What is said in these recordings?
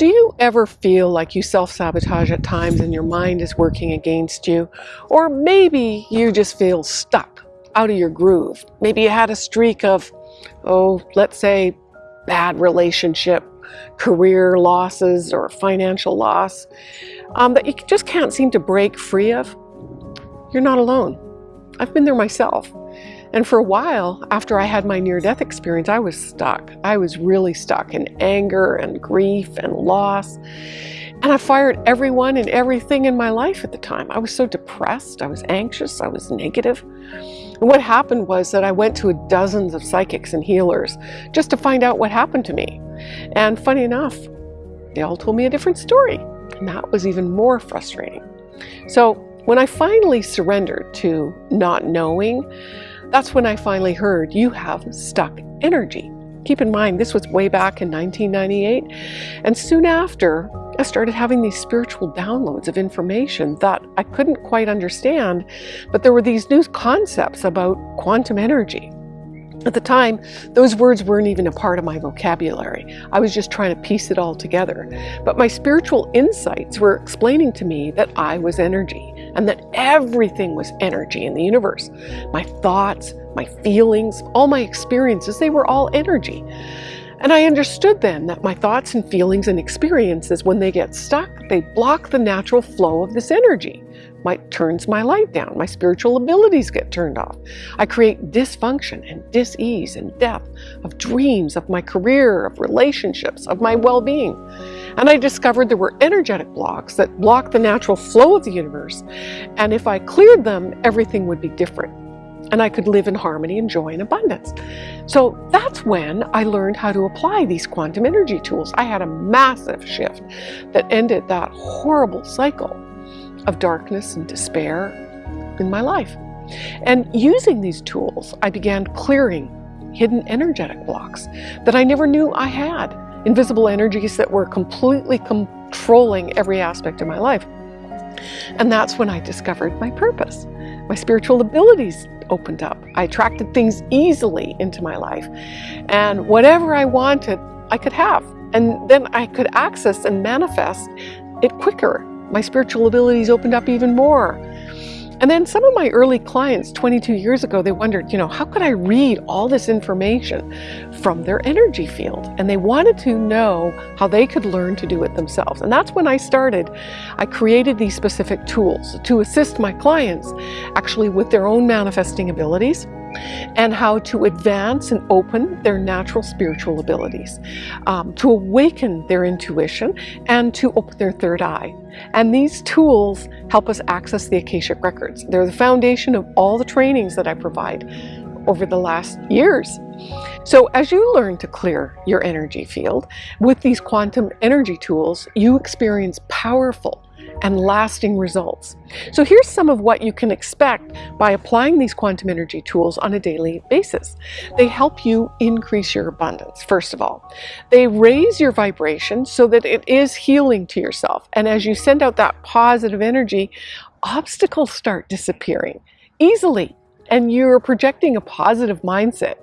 Do you ever feel like you self-sabotage at times and your mind is working against you? Or maybe you just feel stuck out of your groove. Maybe you had a streak of, oh, let's say bad relationship, career losses or financial loss um, that you just can't seem to break free of. You're not alone. I've been there myself. And for a while, after I had my near-death experience, I was stuck. I was really stuck in anger and grief and loss. And I fired everyone and everything in my life at the time. I was so depressed, I was anxious, I was negative. And what happened was that I went to a dozens of psychics and healers just to find out what happened to me. And funny enough, they all told me a different story. And that was even more frustrating. So when I finally surrendered to not knowing, that's when I finally heard you have stuck energy. Keep in mind, this was way back in 1998. And soon after, I started having these spiritual downloads of information that I couldn't quite understand, but there were these new concepts about quantum energy. At the time, those words weren't even a part of my vocabulary. I was just trying to piece it all together. But my spiritual insights were explaining to me that I was energy and that everything was energy in the universe. My thoughts, my feelings, all my experiences, they were all energy. And I understood then that my thoughts and feelings and experiences, when they get stuck, they block the natural flow of this energy. My turns my light down, my spiritual abilities get turned off. I create dysfunction and dis-ease and death of dreams, of my career, of relationships, of my well-being. And I discovered there were energetic blocks that block the natural flow of the universe. And if I cleared them, everything would be different and I could live in harmony and joy and abundance. So that's when I learned how to apply these quantum energy tools. I had a massive shift that ended that horrible cycle of darkness and despair in my life. And using these tools, I began clearing hidden energetic blocks that I never knew I had. Invisible energies that were completely controlling every aspect of my life. And that's when I discovered my purpose. My spiritual abilities opened up. I attracted things easily into my life. And whatever I wanted, I could have. And then I could access and manifest it quicker. My spiritual abilities opened up even more. And then some of my early clients 22 years ago, they wondered, you know, how could I read all this information from their energy field? And they wanted to know how they could learn to do it themselves. And that's when I started. I created these specific tools to assist my clients actually with their own manifesting abilities and how to advance and open their natural spiritual abilities, um, to awaken their intuition, and to open their third eye. And these tools help us access the Akashic Records. They're the foundation of all the trainings that I provide over the last years. So as you learn to clear your energy field with these quantum energy tools, you experience powerful and lasting results. So here's some of what you can expect by applying these quantum energy tools on a daily basis. They help you increase your abundance, first of all. They raise your vibration so that it is healing to yourself. And as you send out that positive energy, obstacles start disappearing easily. And you're projecting a positive mindset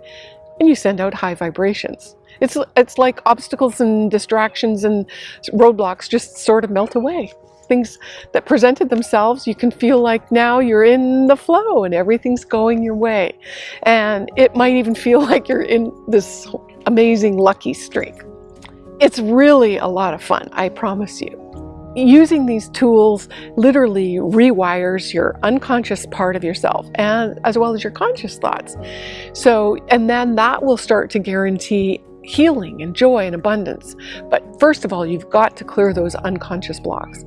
and you send out high vibrations. It's, it's like obstacles and distractions and roadblocks just sort of melt away things that presented themselves, you can feel like now you're in the flow and everything's going your way. And it might even feel like you're in this amazing lucky streak. It's really a lot of fun, I promise you. Using these tools literally rewires your unconscious part of yourself and as well as your conscious thoughts. So, and then that will start to guarantee healing and joy and abundance. But first of all, you've got to clear those unconscious blocks.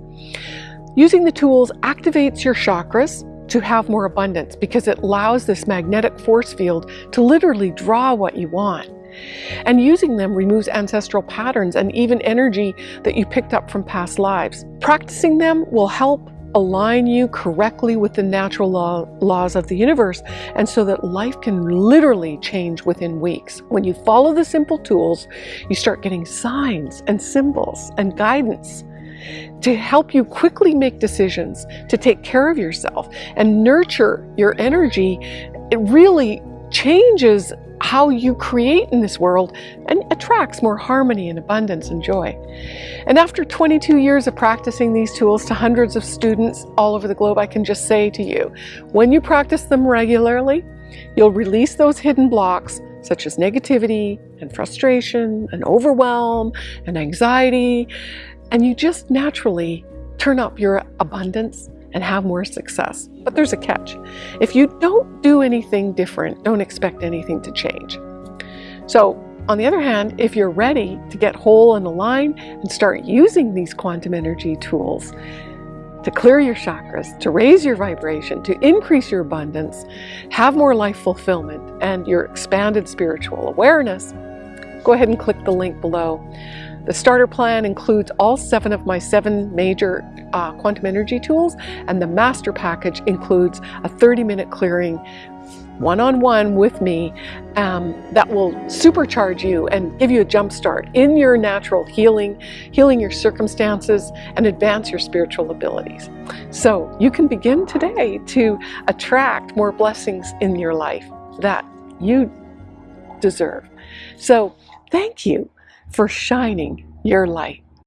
Using the tools activates your chakras to have more abundance because it allows this magnetic force field to literally draw what you want. And using them removes ancestral patterns and even energy that you picked up from past lives. Practicing them will help align you correctly with the natural law, laws of the universe and so that life can literally change within weeks. When you follow the simple tools, you start getting signs and symbols and guidance to help you quickly make decisions, to take care of yourself and nurture your energy. It really changes how you create in this world and attracts more harmony and abundance and joy. And after 22 years of practicing these tools to hundreds of students all over the globe, I can just say to you, when you practice them regularly, you'll release those hidden blocks such as negativity and frustration and overwhelm and anxiety, and you just naturally turn up your abundance and have more success. But there's a catch. If you don't do anything different, don't expect anything to change. So on the other hand, if you're ready to get whole and aligned and start using these quantum energy tools to clear your chakras, to raise your vibration, to increase your abundance, have more life fulfillment, and your expanded spiritual awareness, go ahead and click the link below. The starter plan includes all seven of my seven major uh, quantum energy tools, and the master package includes a 30 minute clearing one-on-one -on -one with me um, that will supercharge you and give you a jump start in your natural healing, healing your circumstances, and advance your spiritual abilities. So you can begin today to attract more blessings in your life that you deserve. So thank you for shining your light.